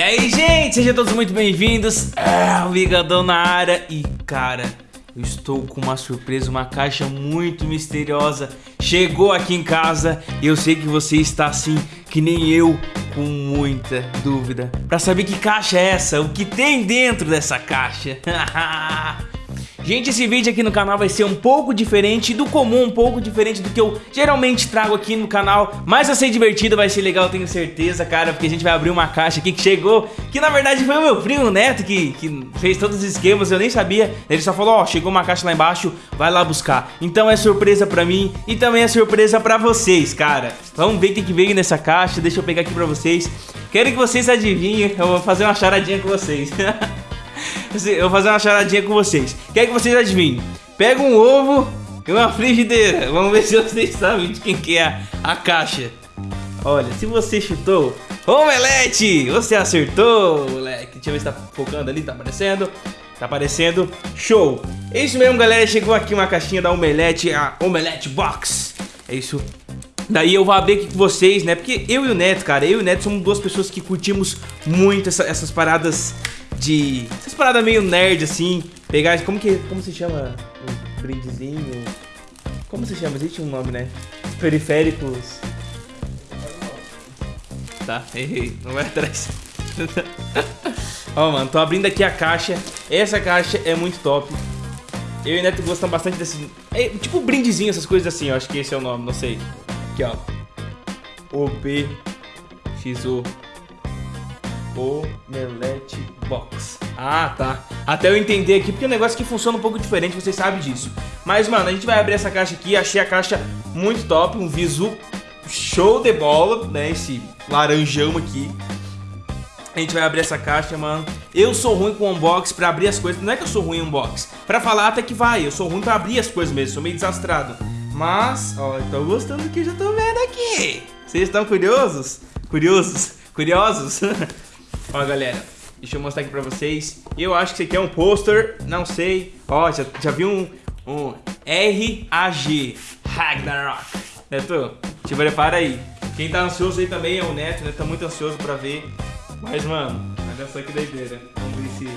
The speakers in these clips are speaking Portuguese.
E aí, gente, sejam todos muito bem-vindos. É, o Vigadão na área. E, cara, eu estou com uma surpresa, uma caixa muito misteriosa. Chegou aqui em casa e eu sei que você está assim, que nem eu, com muita dúvida. Pra saber que caixa é essa, o que tem dentro dessa caixa. Gente, esse vídeo aqui no canal vai ser um pouco diferente do comum, um pouco diferente do que eu geralmente trago aqui no canal. Mas vai ser divertido, vai ser legal, tenho certeza, cara Porque a gente vai abrir uma caixa aqui que chegou Que na verdade foi o meu primo Neto que, que fez todos os esquemas, eu nem sabia. Ele só falou, ó, oh, chegou uma caixa lá embaixo, vai lá buscar. Então é surpresa pra mim e também é surpresa pra vocês, cara. Vamos ver o que, veio nessa caixa, deixa eu pegar aqui pra vocês. Quero que vocês adivinhem, eu vou fazer uma charadinha com vocês Eu vou fazer uma charadinha com vocês. Quer que vocês adivinhem? Pega um ovo e uma frigideira. Vamos ver se vocês sabem de quem que é a caixa. Olha, se você chutou Omelete, você acertou, moleque. Deixa eu ver se tá focando ali, tá aparecendo. Tá aparecendo. Show. É isso mesmo, galera. Chegou aqui uma caixinha da Omelete, a Omelete Box. É isso. Daí eu vou abrir aqui com vocês, né? Porque eu e o Neto, cara, eu e o Neto somos duas pessoas que curtimos muito essa, essas paradas de... Essas paradas meio nerd, assim. Pegar... Como que... Como se chama? Um brindezinho... Como se chama? Existe um nome, né? Periféricos... Tá, errei. Não vai atrás. Ó, oh, mano, tô abrindo aqui a caixa. Essa caixa é muito top. Eu e o Neto gostam bastante desse... É, tipo brindezinho, essas coisas assim. Eu acho que esse é o nome, não sei. Aqui, ó. OBXO Omelete Box. Ah, tá. Até eu entender aqui, porque é um negócio que funciona um pouco diferente, vocês sabem disso. Mas, mano, a gente vai abrir essa caixa aqui, achei a caixa muito top, um visu show de bola, né, esse laranjão aqui. A gente vai abrir essa caixa, mano. Eu sou ruim com unbox pra abrir as coisas. Não é que eu sou ruim em unbox. Pra falar até que vai. Eu sou ruim pra abrir as coisas mesmo. Sou meio desastrado. Mas, ó, eu tô gostando do que eu já tô vendo aqui. Vocês estão curiosos? Curiosos? Curiosos? Ó, galera, deixa eu mostrar aqui pra vocês. Eu acho que isso aqui é um pôster, não sei. Ó, já, já vi um, um R-A-G, Ragnarok. Neto, te prepara aí. Quem tá ansioso aí também é o Neto, né? Tá muito ansioso pra ver. Mas, mano, olha só que doideira. Vamos ver se...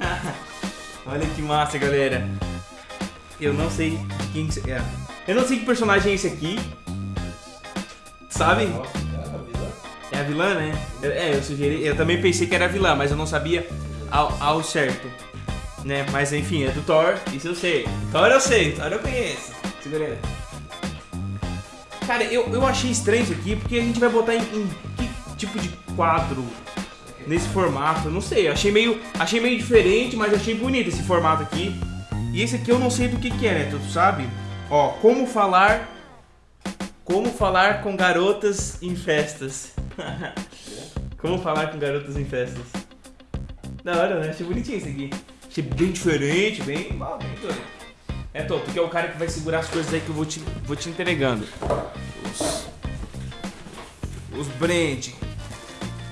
olha que massa, galera. Eu não sei quem é. Eu não sei que personagem é esse aqui. Sabe? É a vilã, né? É, eu sugeri. Eu também pensei que era a vilã, mas eu não sabia ao, ao certo. Né? Mas enfim, é do Thor, isso eu sei. Thor eu sei, Thor eu conheço. Segura Cara, eu, eu achei estranho isso aqui, porque a gente vai botar em, em que tipo de quadro nesse formato? Não sei, achei meio, achei meio diferente, mas achei bonito esse formato aqui. E esse aqui eu não sei do que que é, né? Tu sabe? Ó, como falar... Como falar com garotas em festas. Como falar com garotas em festas. Da hora, né? Achei bonitinho isso aqui. Achei bem diferente, bem... bem doido. É, Tô, tu que é o cara que vai segurar as coisas aí que eu vou te, vou te entregando. Os... Os brand.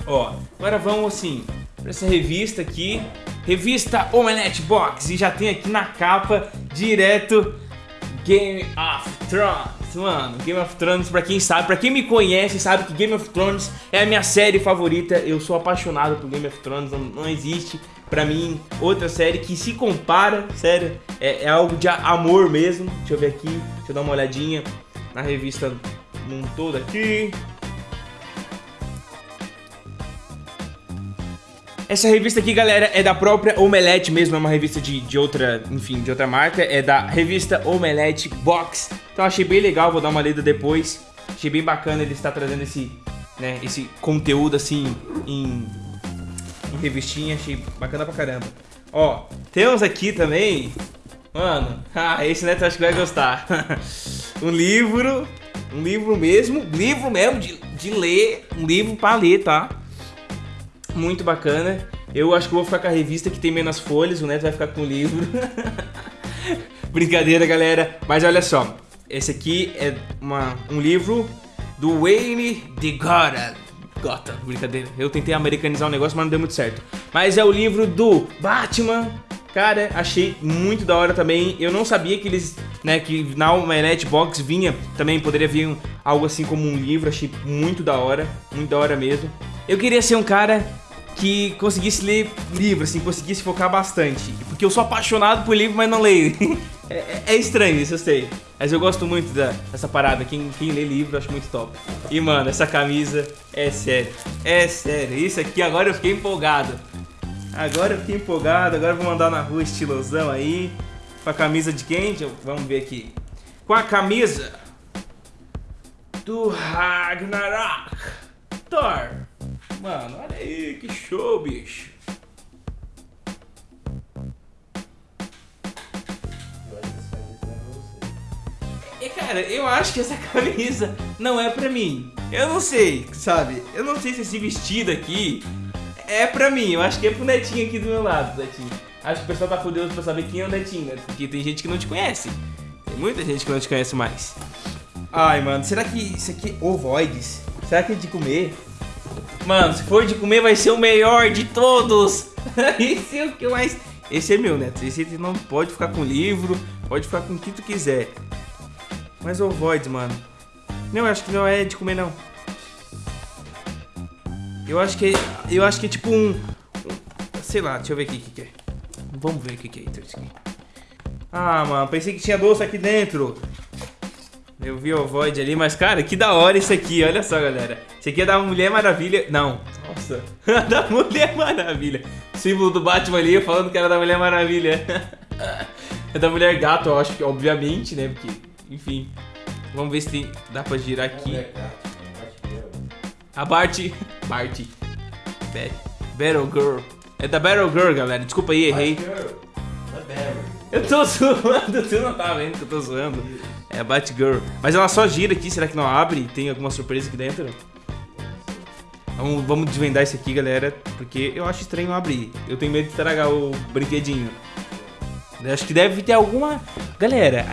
Ó, agora vamos assim, pra essa revista aqui. Revista Omelette Box. E já tem aqui na capa, direto, Game of Thrones mano, Game of Thrones, pra quem sabe, pra quem me conhece, sabe que Game of Thrones é a minha série favorita. Eu sou apaixonado por Game of Thrones, não, não existe pra mim outra série que se compara, sério, é, é, algo de amor mesmo. Deixa eu ver aqui, deixa eu dar uma olhadinha na revista num todo aqui. Essa revista aqui, galera, é da própria Omelete mesmo, é uma revista de, de outra, enfim, de outra marca. É da revista Omelete Box. Então achei bem legal, vou dar uma lida depois. Achei bem bacana ele estar trazendo esse, né, esse conteúdo assim em, em revistinha. Achei bacana pra caramba. Ó, temos aqui também, mano, ah, esse neto acho que vai gostar. um livro, um livro mesmo, livro mesmo de, de ler, um livro pra ler, tá? muito bacana. Eu acho que vou ficar com a revista que tem menos folhas, o Neto vai ficar com o livro. Brincadeira, galera. Mas olha só, esse aqui é uma, um livro do Wayne de Gotham. Gotham, brincadeira. Eu tentei americanizar o negócio, mas não deu muito certo. Mas é o livro do Batman. Cara, achei muito da hora também. Eu não sabia que eles, né, que na Omelette Box vinha, também poderia vir um, algo assim como um livro. Achei muito da hora, muito da hora mesmo. Eu queria ser um cara que conseguisse ler livro, assim, conseguisse focar bastante. Porque eu sou apaixonado por livro, mas não leio. é, é, é estranho isso, eu sei. Mas eu gosto muito da, dessa parada. Quem, quem lê livro, eu acho muito top. E, mano, essa camisa é sério. É sério. Isso aqui, agora eu fiquei empolgado. Agora eu fiquei empolgado. Agora eu vou mandar na rua estilosão aí. Com a camisa de quem? Vamos ver aqui. Com a camisa do Ragnarok. Thor. Mano, olha aí, que show, bicho. Cara, eu acho que essa camisa não é pra mim. Eu não sei, sabe? Eu não sei se esse vestido aqui é pra mim. Eu acho que é pro Netinho aqui do meu lado, Netinho. Acho que o pessoal tá curioso pra saber quem é o Netinho, né? Porque tem gente que não te conhece. Tem muita gente que não te conhece mais. Ai, mano, será que isso aqui é ovoides? Será que é de comer? Mano, se for de comer vai ser o melhor de todos. Esse é o que mais... Esse é meu, Neto. Esse não pode ficar com livro, pode ficar com o que tu quiser. Mas ovoides, mano. Não, eu acho que não é de comer, não. Eu acho que é, eu acho que é tipo um, sei lá, deixa eu ver aqui o que, que é. Vamos ver o que, que é isso aqui. Ah, mano, pensei que tinha doce aqui dentro. Eu vi o Void ali, mas cara, que da hora isso aqui, olha só, galera. Isso aqui é da Mulher Maravilha. Não, nossa, da Mulher Maravilha. Símbolo do Batman ali, falando que era da Mulher Maravilha. é da Mulher Gato, eu acho que, obviamente, né? Porque, enfim. Vamos ver se tem, dá pra girar aqui. A Bart. Bart. Battle Girl. É da Battle Girl, galera. Desculpa aí, errei. Eu tô zoando, tu não tá vendo que eu tô zoando. É a Batgirl. Mas ela só gira aqui, será que não abre? Tem alguma surpresa aqui dentro? Vamos, vamos desvendar isso aqui, galera, porque eu acho estranho abrir. Eu tenho medo de estragar o brinquedinho. Eu acho que deve ter alguma... Galera,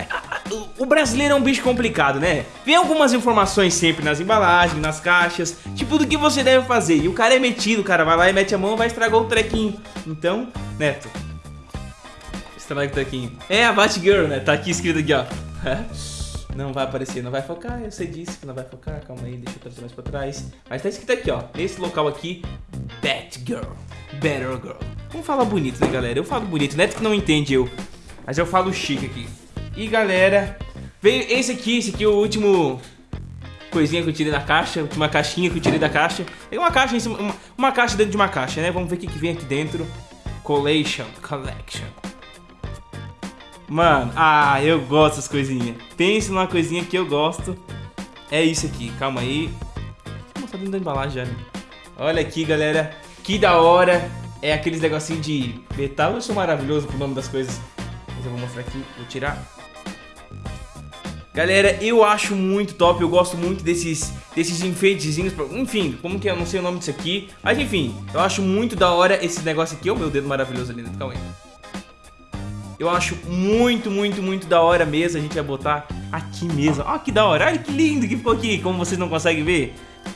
o brasileiro é um bicho complicado, né? Vem algumas informações sempre nas embalagens, nas caixas, tipo do que você deve fazer. E o cara é metido, o cara vai lá e mete a mão vai estragar o trequinho. Então, Neto, estraga o trequinho. É a Batgirl, né? Tá aqui escrito aqui, ó. Não vai aparecer, não vai focar, eu sei disso que não vai focar, calma aí, deixa eu trazer mais pra trás. Mas tá escrito aqui, ó, nesse local aqui, Batgirl, Better Girl. Vamos falar bonito, né, galera? Eu falo bonito, neto que não entende eu, mas eu falo chique aqui. E, galera, veio esse aqui, esse aqui é o último coisinha que eu tirei da caixa, a última caixinha que eu tirei da caixa. Tem uma caixa uma, uma caixa dentro de uma caixa, né? Vamos ver o que, que vem aqui dentro. Collection, collection. Mano, ah, eu gosto dessas coisinhas. Pense numa coisinha que eu gosto. É isso aqui, calma aí. Vou mostrar dentro da embalagem já, né? Olha aqui, galera. Que da hora. É aqueles negocinhos de metal. Eu sou maravilhoso pro nome das coisas. Mas eu vou mostrar aqui. Vou tirar. Galera, eu acho muito top. Eu gosto muito desses, desses enfeitezinhos. Enfim, como que é? Eu não sei o nome disso aqui. Mas enfim, eu acho muito da hora esse negócio aqui. Olha o meu dedo maravilhoso ali dentro. Calma aí. Eu acho muito, muito, muito da hora mesmo. A gente vai botar aqui mesmo. Olha que da hora. Olha que lindo que ficou aqui, como vocês não conseguem ver.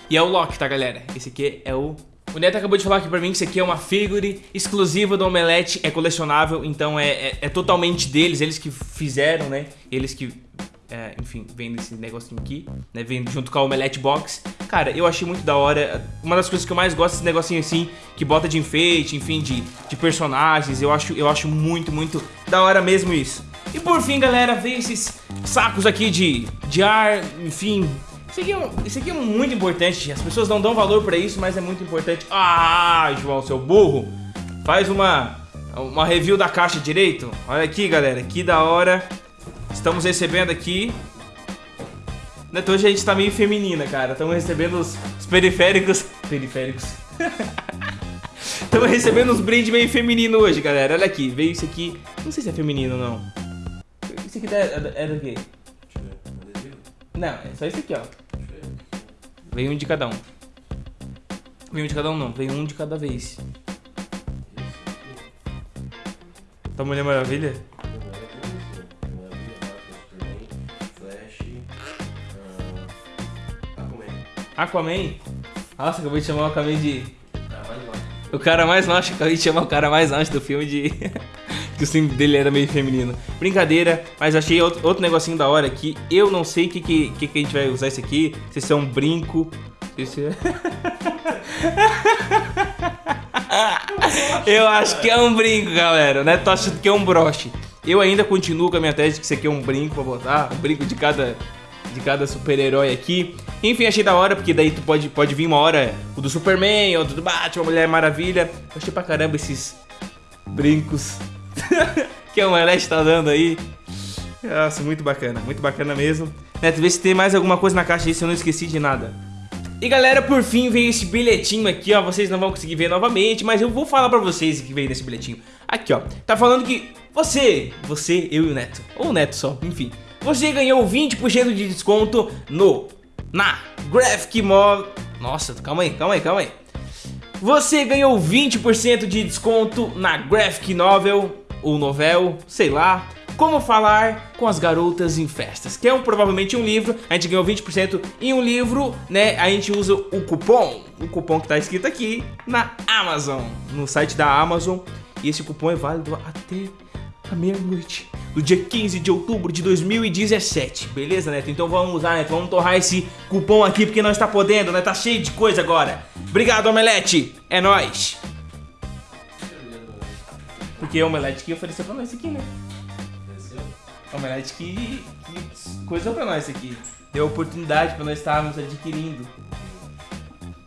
E é o Loki, tá, galera? Esse aqui é o... O Neto acabou de falar aqui pra mim que isso aqui é uma figure exclusiva do Omelete, é colecionável, então é, é, é totalmente deles, eles que fizeram, né? Eles que é, enfim, vendo esse negocinho aqui, né, vendo junto com a Omelette Box. Cara, eu achei muito da hora. Uma das coisas que eu mais gosto desse negocinho assim, que bota de enfeite, enfim, de, de personagens. Eu acho, eu acho muito, muito da hora mesmo isso. E por fim, galera, veio esses sacos aqui de, de ar, enfim. Isso aqui, é, isso aqui é muito importante. As pessoas não dão valor pra isso, mas é muito importante. Ah, João, seu burro. Faz uma, uma review da caixa direito. Olha aqui, galera, que da hora. Estamos recebendo aqui... Neto, hoje a gente tá meio feminina, cara. Estamos recebendo os, os periféricos... Periféricos. Estamos recebendo uns brindes meio feminino hoje, galera. Olha aqui, veio isso aqui... Não sei se é feminino ou não. Isso aqui é, é do quê? Não, é só isso aqui, ó. Veio um de cada um. Veio um de cada um não, veio um de cada vez. Tá Mulher Maravilha? Aquaman? Nossa, acabei de chamar o Aquaman de... O cara mais macho, acabei de chamar o cara mais macho do filme de... que o símbolo dele era meio feminino. Brincadeira, mas achei outro, outro negocinho da hora aqui. Eu não sei o que, que, que, que a gente vai usar isso aqui. Se isso é um brinco. Se isso é... Eu acho que é um brinco, galera. Né? Tô achando que é um broche. Eu ainda continuo com a minha tese de que isso aqui é um brinco pra botar. Um brinco de cada, de cada super-herói aqui. Enfim, achei da hora, porque daí tu pode, pode vir uma hora o do Superman, outro do Batman, Mulher Maravilha. Achei pra caramba esses brincos que o Melete tá dando aí. Nossa, muito bacana, muito bacana mesmo. Neto, vê se tem mais alguma coisa na caixa aí, se eu não esqueci de nada. E galera, por fim veio esse bilhetinho aqui, ó, vocês não vão conseguir ver novamente, mas eu vou falar pra vocês o que veio nesse bilhetinho. Aqui, ó, tá falando que você, você, eu e o Neto, ou o Neto só, enfim, você ganhou 20% de desconto no, na Graphic Mall... Nossa, calma aí, calma aí, calma aí. Você ganhou 20% de desconto na Graphic Novel, ou Novel, sei lá, como Falar com as Garotas em Festas, que é um, provavelmente um livro, a gente ganhou 20% em um livro, né, a gente usa o cupom, o cupom que tá escrito aqui na Amazon, no site da Amazon, e esse cupom é válido até a meia-noite do dia 15 de outubro de 2017, beleza, Neto? Então vamos usar, Neto, vamos torrar esse cupom aqui porque nós tá podendo, né? Tá cheio de coisa agora. Obrigado, Omelete, é nóis! Porque é o Omelete que ofereceu pra nós aqui, né? Omelete que, que coisa pra nós aqui. Deu oportunidade pra nós estarmos adquirindo.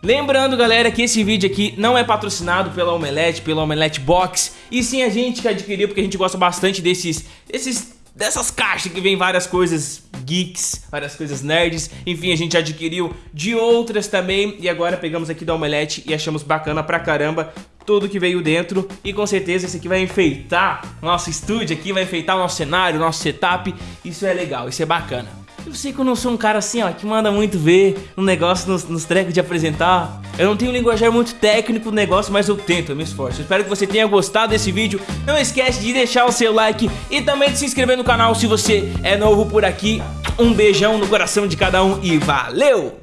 Lembrando, galera, que esse vídeo aqui não é patrocinado pela Omelete, pela Omelete Box, e sim a gente que adquiriu, porque a gente gosta bastante desses, desses dessas caixas que vem várias coisas geeks, várias coisas nerds, enfim, a gente adquiriu de outras também, e agora pegamos aqui da Omelete e achamos bacana pra caramba tudo que veio dentro. E com certeza esse aqui vai enfeitar nosso estúdio aqui, vai enfeitar o nosso cenário, nosso setup, isso é legal, isso é bacana. Eu sei que eu não sou um cara assim, ó, que manda muito ver um negócio nos, nos trecos de apresentar. Eu não tenho um linguajar muito técnico no negócio, mas eu tento, eu me esforço. Eu espero que você tenha gostado desse vídeo. Não esquece de deixar o seu like e também de se inscrever no canal se você é novo por aqui. Um beijão no coração de cada um e valeu!